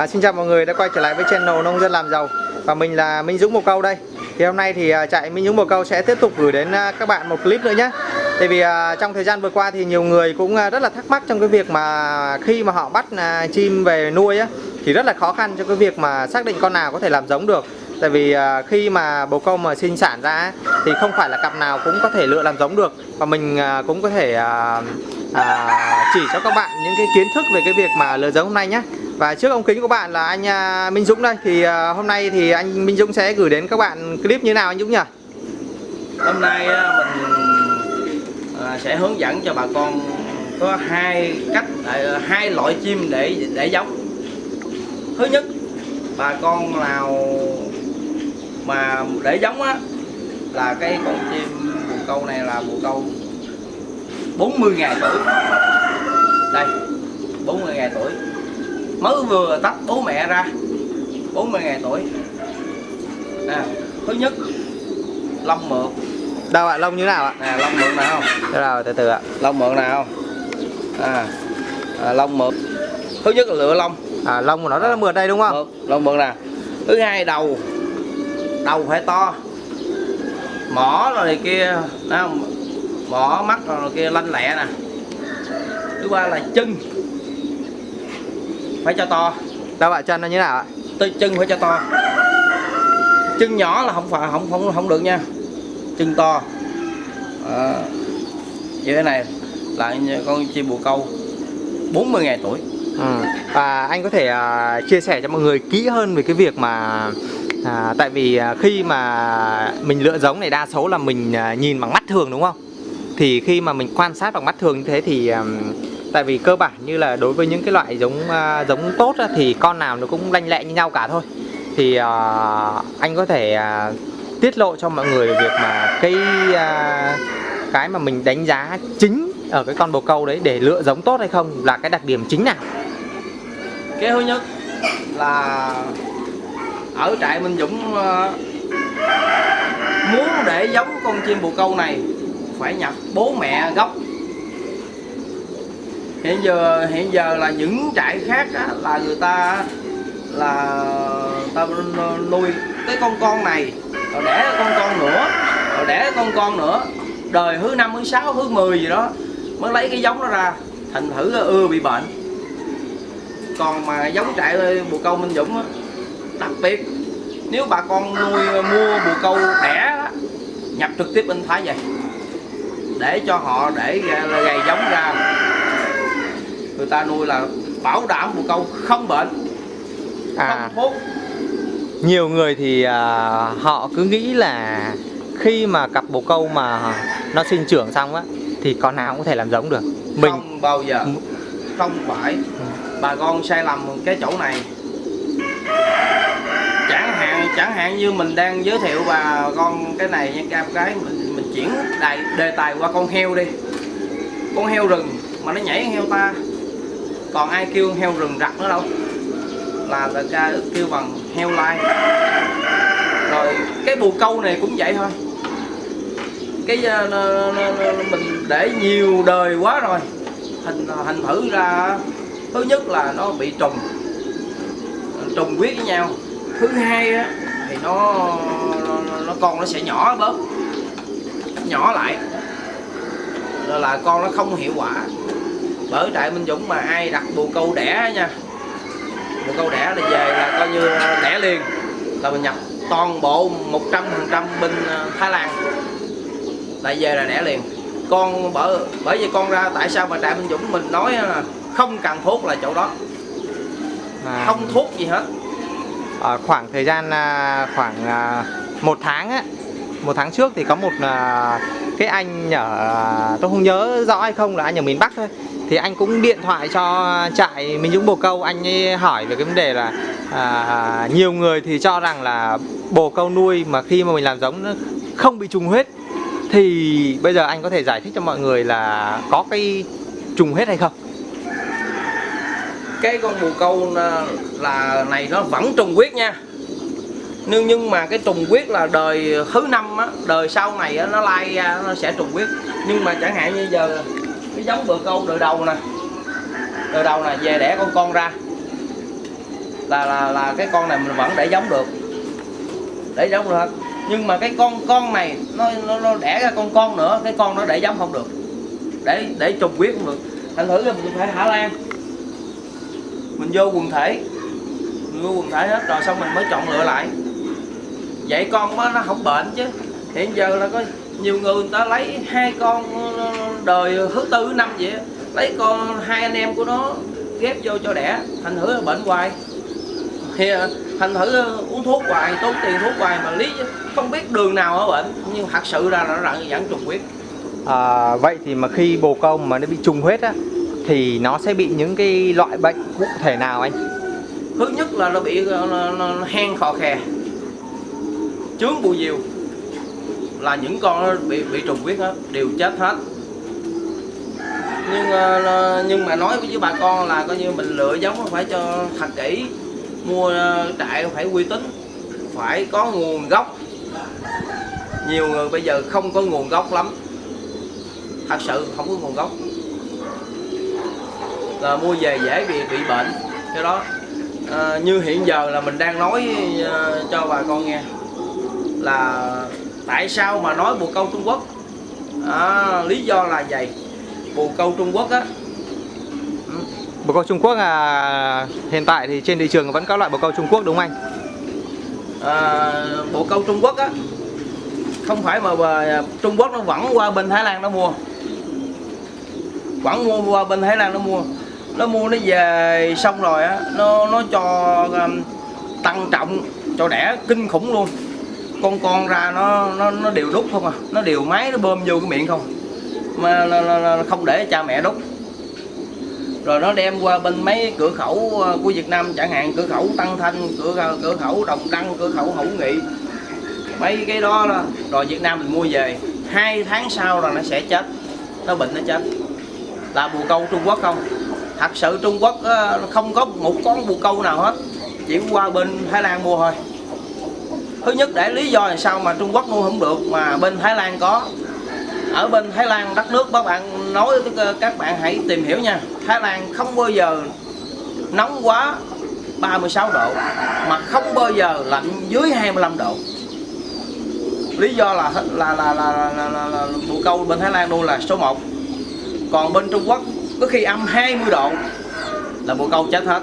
À, xin chào mọi người đã quay trở lại với channel nông dân làm giàu và mình là Minh Dũng Bồ Câu đây. Thì hôm nay thì à, chạy Minh Dũng Bồ Câu sẽ tiếp tục gửi đến à, các bạn một clip nữa nhé. Tại vì à, trong thời gian vừa qua thì nhiều người cũng rất là thắc mắc trong cái việc mà khi mà họ bắt chim về nuôi á thì rất là khó khăn cho cái việc mà xác định con nào có thể làm giống được. Tại vì khi mà bồ câu mà sinh sản ra thì không phải là cặp nào cũng có thể lựa làm giống được và mình cũng có thể à, à, chỉ cho các bạn những cái kiến thức về cái việc mà lựa giống hôm nay nhé. Và trước ống kính của bạn là anh à, Minh Dũng đây. Thì à, hôm nay thì anh Minh Dũng sẽ gửi đến các bạn clip như nào anh Dũng nhỉ? hôm nay à, mình sẽ hướng dẫn cho bà con có hai cách hai loại chim để để giống. Thứ nhất, bà con nào mà để giống á, là cái con chim bồ câu này là bồ câu 40 ngày tuổi. Đây 40 ngày tuổi mới vừa tách bố mẹ ra. 40 ngày tuổi. À, thứ nhất lông mượt Đâu ạ, lông như nào ạ? nè lông mượt nào? Không rồi từ từ ạ. lông mượt nào? À, à lông mượt thứ nhất là lựa lông À, lông của nó rất là mượt đây đúng không? mượt lông mượt nè thứ hai đầu. Đầu phải to. Mỏ rồi này kia không? mỏ mắt rồi này kia lanh lẹ nè. Thứ ba là chân phải cho to Đâu ạ, chân nó như nào ạ? tới chân phải cho to chân nhỏ là không phải không không không được nha chân to à, như thế này là con chim bồ câu 40 ngày tuổi Ừ. Và anh có thể à, chia sẻ cho mọi người kỹ hơn về cái việc mà à, tại vì à, khi mà mình lựa giống này đa số là mình à, nhìn bằng mắt thường đúng không? Thì khi mà mình quan sát bằng mắt thường như thế thì à, tại vì cơ bản như là đối với những cái loại giống uh, giống tốt á, thì con nào nó cũng lanh lẹ như nhau cả thôi. Thì uh, anh có thể uh, tiết lộ cho mọi người việc mà cái uh, cái mà mình đánh giá chính ở cái con bồ câu đấy để lựa giống tốt hay không là cái đặc điểm chính nào? cái thứ nhất là ở trại Minh Dũng uh, muốn để giống con chim bồ câu này phải nhập bố mẹ gốc hiện giờ hiện giờ là những trại khác á, là người ta là ta nuôi cái con con này rồi đẻ con con nữa rồi đẻ con con nữa. Đời thứ năm thứ sáu thứ 10 gì đó mới lấy cái giống đó ra thành thử ưa bị bệnh. Còn mà giống trại bồ câu Minh Dũng á, đặc biệt nếu bà con nuôi mua bồ câu đẻ nhập trực tiếp bên Thái về để cho họ để gầy giống ra người ta nuôi là bảo đảm bồ câu không bệnh À. không thuốc. Nhiều người thì à, họ cứ nghĩ là khi mà cặp bồ câu mà nó sinh trưởng xong á thì con nào cũng có thể làm giống được. Mình không bao giờ không phải. Bà con sai lầm cái chỗ này. Chẳng hạn chẳng hạn như mình đang giới thiệu bà con cái này nha cam cái mình mình chuyển đề tài qua con heo đi. Con heo rừng mà nó nhảy heo ta còn ai kêu heo rừng rặt nữa đâu. Là người ta kêu bằng heo lai. Rồi cái bù câu này cũng vậy thôi. Cái ờ, uh, nó- nó- nó- mình để nhiều đời quá rồi. Hình ờ, hình thử ra thứ nhất là nó bị trùng. Trùng huyết với nhau. Thứ hai á, thì nó, nó nó con nó sẽ nhỏ bớt. Nhỏ lại. Rồi là con nó không hiệu quả bởi trại Minh Dũng mà ai đặt bồ câu đẻ nha. Bồ câu đẻ là về là coi như đẻ liền. Là mình nhập toàn bộ 100% bên ờ, Thái Lan. Lại về là đẻ liền. Con bởi bởi vì con ra tại sao mà trại Minh Dũng mình nói là không cần thuốc là chỗ đó. À, không thuốc gì hết. Ở khoảng thời gian à, khoảng à, một tháng á. Một tháng trước thì có một à, cái anh ở à, tôi không nhớ rõ hay không là anh ở miền Bắc thôi thì anh cũng điện thoại cho trại Minh Dũng Bồ Câu anh ấy hỏi về cái vấn đề là à, nhiều người thì cho rằng là bồ câu nuôi mà khi mà mình làm giống nó không bị trùng huyết. Thì bây giờ anh có thể giải thích cho mọi người là có cái trùng huyết hay không? Cái con bồ câu à, là- này nó vẫn trùng huyết nha. Nhưng nhưng mà cái trùng huyết là đời thứ năm á đời sau này á, nó lai ra nó sẽ trùng huyết. Nhưng mà chẳng hạn như giờ cái giống bờ câu đời đầu nè. Đời đầu nè về đẻ con con ra. Là là là cái con này mình vẫn để giống được. Để giống được. Nhưng mà cái con con này nó nó, nó đẻ ra con con nữa cái con nó để giống không được. Để để trùng quyết không được. Thành thử là mình phải thả lan. Mình vô quần thể. Mình vô quần thể hết rồi xong mình mới chọn lựa lại. Vậy con nó nó không bệnh chứ hiện giờ là có nhiều người người ta lấy hai con đời thứ tư năm vậy lấy con hai anh em của nó ghép vô cho đẻ thành thử là bệnh hoài. Thì à, thành thử à, uống thuốc hoài tốn tiền thuốc hoài mà lý không biết đường nào ở bệnh. Nhưng thật sự ra là nó dẫn trùng huyết. À, vậy thì mà khi bồ câu mà nó bị trùng huyết á thì nó sẽ bị những cái loại bệnh cụ thể nào anh? thứ nhất là nó bị ờ, nó, nó, nó hen khò khè chướng bù diều là những con bị bị trùng huyết hết đều chết hết. Nhưng ờ, nhưng mà nói với bà con là coi như mình lựa giống phải cho thật kỹ mua ờ, trại phải uy tín phải có nguồn gốc. Nhiều người bây giờ không có nguồn gốc lắm. Thật sự không có nguồn gốc. Là mua về dễ bị bị bệnh cái đó. À, như hiện giờ là mình đang nói cho bà con nghe là tại sao mà nói bồ câu Trung Quốc? À, lý do là vậy. Bồ câu Trung Quốc á. Bồ câu Trung Quốc là hiện tại thì trên thị trường vẫn có loại bồ câu Trung Quốc đúng không anh? à, bộ câu Trung Quốc á không phải mà bà, Trung Quốc nó vẫn qua bên Thái Lan nó mua. Vẫn mua qua bên Thái Lan nó mua. Nó mua nó về xong rồi á nó nó cho um, tăng trọng cho đẻ kinh khủng luôn con con ra nó nó nó đều đúc không à. Nó đều máy nó bơm vô cái miệng không. Mà là, là, là không để cha mẹ đúc rồi nó đem qua bên mấy cửa khẩu ờ, của Việt Nam chẳng hạn cửa khẩu Tân Thanh cửa ờ, cửa khẩu Đồng Đăng cửa khẩu Hữu Nghị. Mấy cái đó là rồi Việt Nam mình mua về. Hai tháng sau là nó sẽ chết. Nó bệnh nó chết. Là bồ câu Trung Quốc không? Thật sự Trung Quốc ờ, không có một con bồ câu nào hết. Chỉ qua bên Thái Lan mua thôi thứ nhất để lý do là sao mà Trung Quốc mua không được mà bên Thái Lan có. Ở bên Thái Lan đất nước các bạn nói các bạn hãy tìm hiểu nha. Thái Lan không bao giờ nóng quá 36 độ mà không bao giờ lạnh dưới 25 độ. Lý do là là là là, là, là, là, là bồ câu bên Thái Lan nuôi là số 1 còn bên Trung Quốc có khi âm 20 độ là bồ câu chết hết.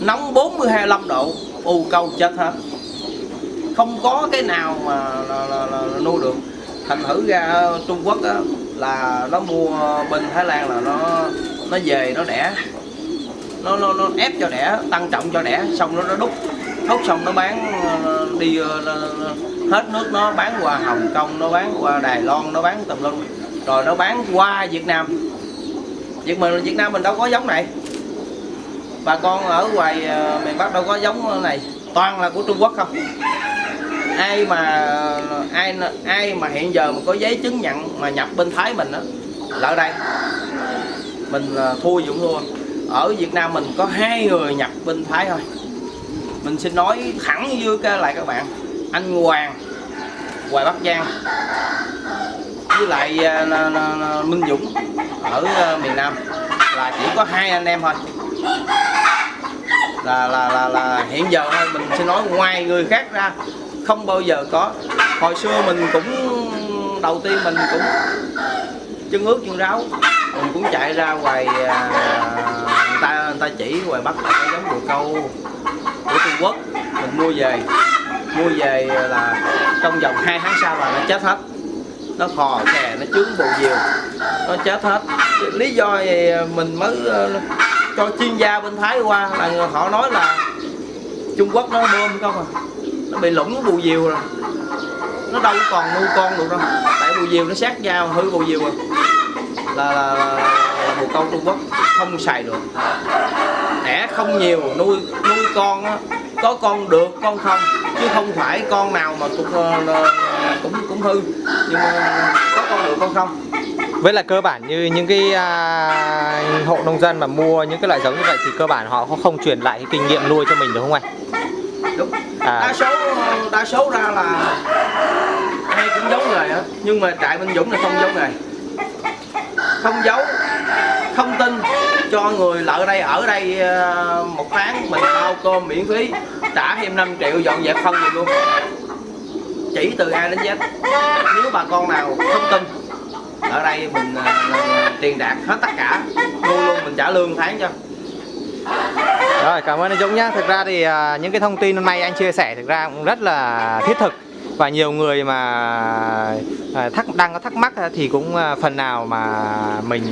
Nóng 40 25 độ bồ câu chết hết không có cái nào mà là, là, là, là nuôi được. Thành thử ra Trung Quốc á, là nó mua bên Thái Lan là nó nó về nó đẻ. Nó nó nó ép cho đẻ tăng trọng cho đẻ xong nó nó đúc. Đúc xong nó bán đi ờ, hết nước nó bán qua Hồng Kông nó bán qua Đài Loan nó bán tùm lum. Rồi nó bán qua Việt Nam. Việt mình Việt Nam mình đâu có giống này. Bà con ở ngoài ờ, miền Bắc đâu có giống này toàn là của Trung Quốc không? Ai mà, ai ai mà hiện giờ mà có giấy chứng nhận mà nhập bên Thái mình đó là ở đây. Mình là thua dũng thua. Ở Việt Nam mình có hai người nhập bên Thái thôi. Mình xin nói thẳng với cái lại các bạn, anh Hoàng, Hoài Bắc Giang, với lại à, Minh Dũng ở à, miền Nam. Là chỉ có hai anh em thôi là là là là hiện giờ thôi mình sẽ nói ngoài người khác ra không bao giờ có. Hồi xưa mình cũng đầu tiên mình cũng chân ướt chân ráo mình cũng chạy ra ngoài à, người ta người ta chỉ ngoài bắt cái giống bồ câu của Trung Quốc mình mua về mua về là trong vòng 2 tháng sau là nó chết hết. Nó khò khè nó chướng bù diều nó chết hết. Lý do gì mình mới cho chuyên gia bên Thái qua là họ nói là Trung Quốc nó bơm không à. Nó bị lủng bù diều rồi. Nó đâu còn nuôi con được đâu. Tại bù diều nó sát nhau hư bù diều rồi. Là, là, là, là bồ câu Trung Quốc không xài được. Đẻ không nhiều nuôi nuôi con á, có con được con không. Chứ không phải con nào mà cũng uh, cũng cũng hư nhưng mà có con được con không Với là cơ bản như những cái à, hộ nông dân mà mua những cái loại giống như vậy thì cơ bản họ cũng không truyền lại cái kinh nghiệm nuôi cho mình được không anh? đúng À. đa số đa số ra là ai cũng giấu nghề á nhưng mà trại Minh Dũng là không giấu nghề không giấu không tin cho người lợi đây ở đây ờ, một tháng mình bao cơm miễn phí trả thêm 5 triệu dọn dẹp phân gì luôn chỉ từ A đến Z. Nếu bà con nào không tin, ở đây mình à, tiền đạt hết tất cả. Luôn luôn mình trả lương tháng cho. Rồi, cảm ơn anh Dũng nhá. Thực ra thì à, những cái thông tin hôm nay anh chia sẻ thực ra cũng rất là thiết thực. Và nhiều người mà à, thắc, đang có thắc mắc thì cũng phần nào mà mình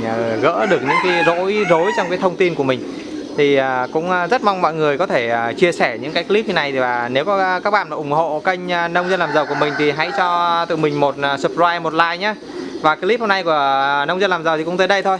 gỡ được những cái rối rối trong cái thông tin của mình thì à, cũng à, rất mong mọi người có thể à, chia sẻ những cái clip như này và nếu có các bạn ủng hộ kênh nông dân làm giàu của mình thì hãy cho tụi mình một subscribe, một like nhé và clip hôm nay của nông dân làm giàu thì cũng tới đây thôi.